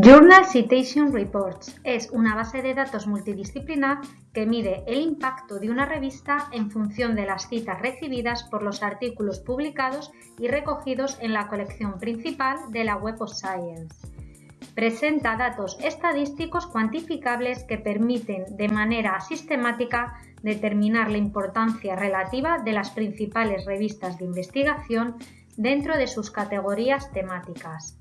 Journal Citation Reports es una base de datos multidisciplinar que mide el impacto de una revista en función de las citas recibidas por los artículos publicados y recogidos en la colección principal de la Web of Science. Presenta datos estadísticos cuantificables que permiten de manera sistemática determinar la importancia relativa de las principales revistas de investigación dentro de sus categorías temáticas.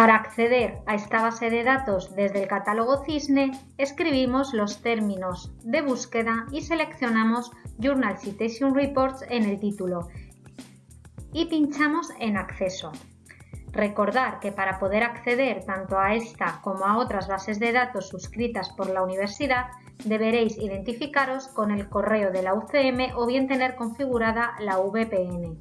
Para acceder a esta base de datos desde el catálogo Cisne, escribimos los términos de búsqueda y seleccionamos Journal Citation Reports en el título y pinchamos en Acceso. Recordar que para poder acceder tanto a esta como a otras bases de datos suscritas por la universidad, deberéis identificaros con el correo de la UCM o bien tener configurada la VPN.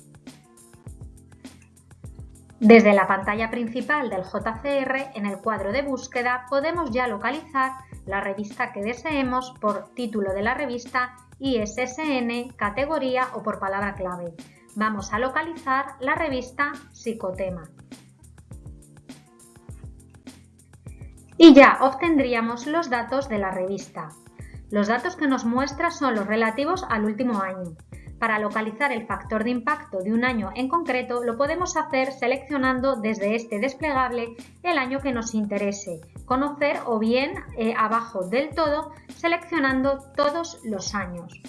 Desde la pantalla principal del JCR, en el cuadro de búsqueda, podemos ya localizar la revista que deseemos por título de la revista, ISSN, categoría o por palabra clave. Vamos a localizar la revista Psicotema. Y ya obtendríamos los datos de la revista. Los datos que nos muestra son los relativos al último año. Para localizar el factor de impacto de un año en concreto lo podemos hacer seleccionando desde este desplegable el año que nos interese, conocer o bien eh, abajo del todo seleccionando todos los años.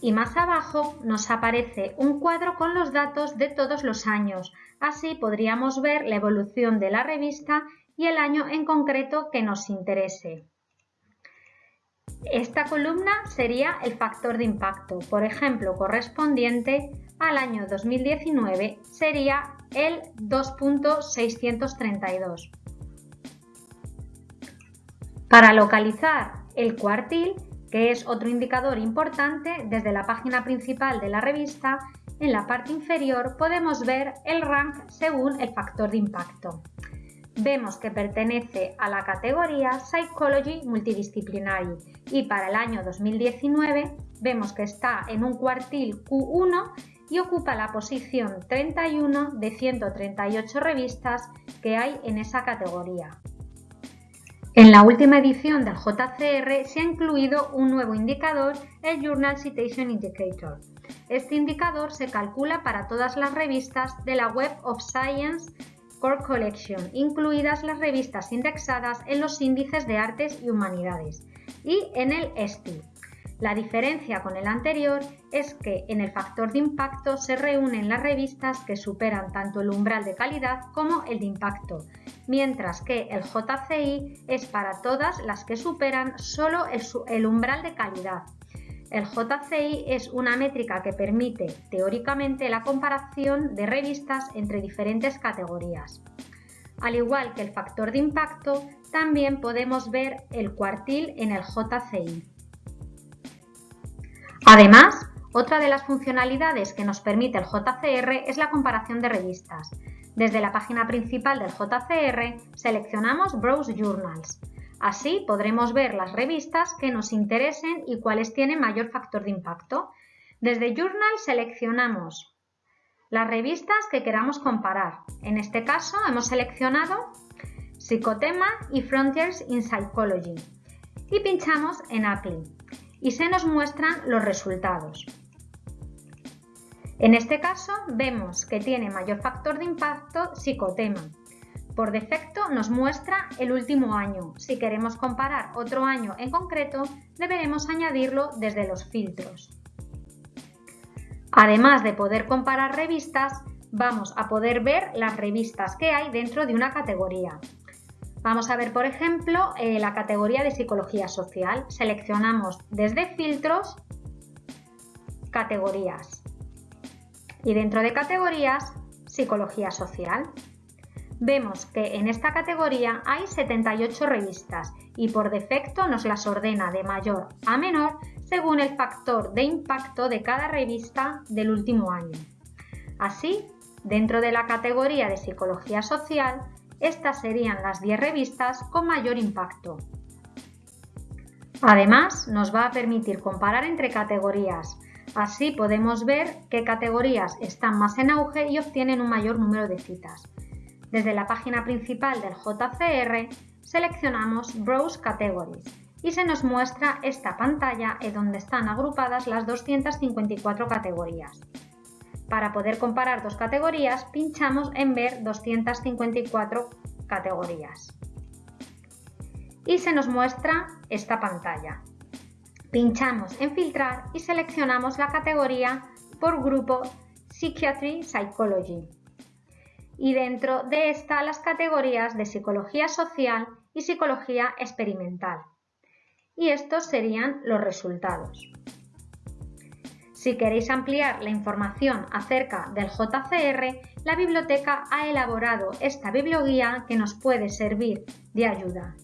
Y más abajo nos aparece un cuadro con los datos de todos los años. Así podríamos ver la evolución de la revista y el año en concreto que nos interese. Esta columna sería el factor de impacto, por ejemplo, correspondiente al año 2019 sería el 2.632. Para localizar el cuartil, que es otro indicador importante, desde la página principal de la revista, en la parte inferior podemos ver el rank según el factor de impacto vemos que pertenece a la categoría Psychology Multidisciplinary y para el año 2019 vemos que está en un cuartil Q1 y ocupa la posición 31 de 138 revistas que hay en esa categoría. En la última edición del JCR se ha incluido un nuevo indicador, el Journal Citation Indicator. Este indicador se calcula para todas las revistas de la Web of Science Core Collection, incluidas las revistas indexadas en los índices de artes y humanidades, y en el ESTI. La diferencia con el anterior es que en el factor de impacto se reúnen las revistas que superan tanto el umbral de calidad como el de impacto, mientras que el JCI es para todas las que superan solo el, umbral de calidad, el JCI es una métrica que permite, teóricamente, la comparación de revistas entre diferentes categorías. Al igual que el factor de impacto, también podemos ver el cuartil en el JCI. Además, otra de las funcionalidades que nos permite el JCR es la comparación de revistas. Desde la página principal del JCR seleccionamos Browse Journals. Así podremos ver las revistas que nos interesen y cuáles tienen mayor factor de impacto. Desde Journal seleccionamos las revistas que queramos comparar. En este caso hemos seleccionado Psicotema y Frontiers in Psychology y pinchamos en Apply y se nos muestran los resultados. En este caso vemos que tiene mayor factor de impacto Psicotema por defecto nos muestra el último año. Si queremos comparar otro año en concreto, deberemos añadirlo desde los filtros. Además de poder comparar revistas, vamos a poder ver las revistas que hay dentro de una categoría. Vamos a ver, por ejemplo, eh, la categoría de psicología social. Seleccionamos desde filtros, categorías. Y dentro de categorías, psicología social vemos que en esta categoría hay 78 revistas y por defecto nos las ordena de mayor a menor según el factor de impacto de cada revista del último año. Así, dentro de la categoría de psicología social, estas serían las 10 revistas con mayor impacto. Además, nos va a permitir comparar entre categorías. Así podemos ver qué categorías están más en auge y obtienen un mayor número de citas. Desde la página principal del JCR seleccionamos Browse Categories y se nos muestra esta pantalla en donde están agrupadas las 254 categorías. Para poder comparar dos categorías, pinchamos en Ver 254 categorías. Y se nos muestra esta pantalla. Pinchamos en Filtrar y seleccionamos la categoría por grupo Psychiatry Psychology. Y dentro de esta las categorías de Psicología Social y Psicología Experimental. Y estos serían los resultados. Si queréis ampliar la información acerca del JCR, la biblioteca ha elaborado esta biblioguía que nos puede servir de ayuda.